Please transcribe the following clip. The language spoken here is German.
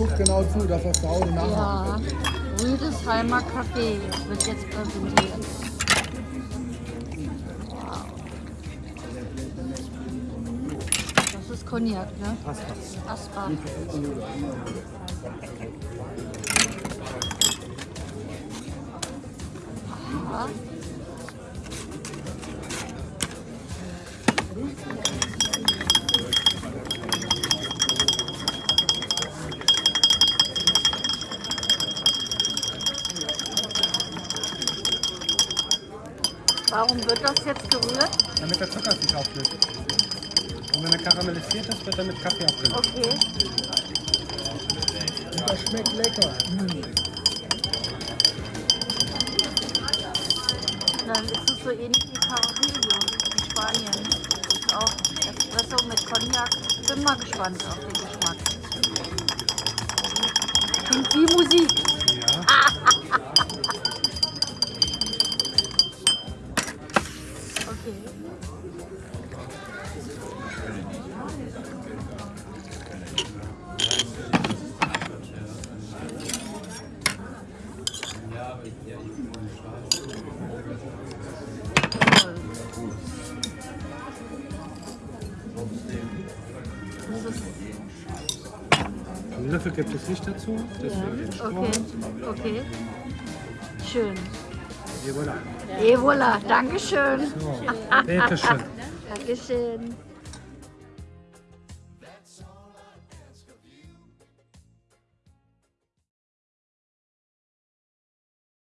guckt genau zu, dass das zu Hause nachmacht. Ja, Rüdesheimer Kaffee wird jetzt präsentiert. Wow. Das ist Cognac, ne? Aspas. Aspa. Aha. Warum wird das jetzt gerührt? Damit der Zucker sich auflöst. Und wenn er karamellisiert ist, wird er mit Kaffee abgelöst. Okay. Und das schmeckt lecker. Dann ist es so ähnlich wie Carrillo in Spanien. Ist auch Espresso mit Cognac. Bin mal gespannt auf den Geschmack. Klingt wie Musik. Einen Löffel gibt es nicht dazu. Ja, okay, okay. Schön. Et voilà. Et voilà, Dankeschön. So, bitte schön. Dankeschön.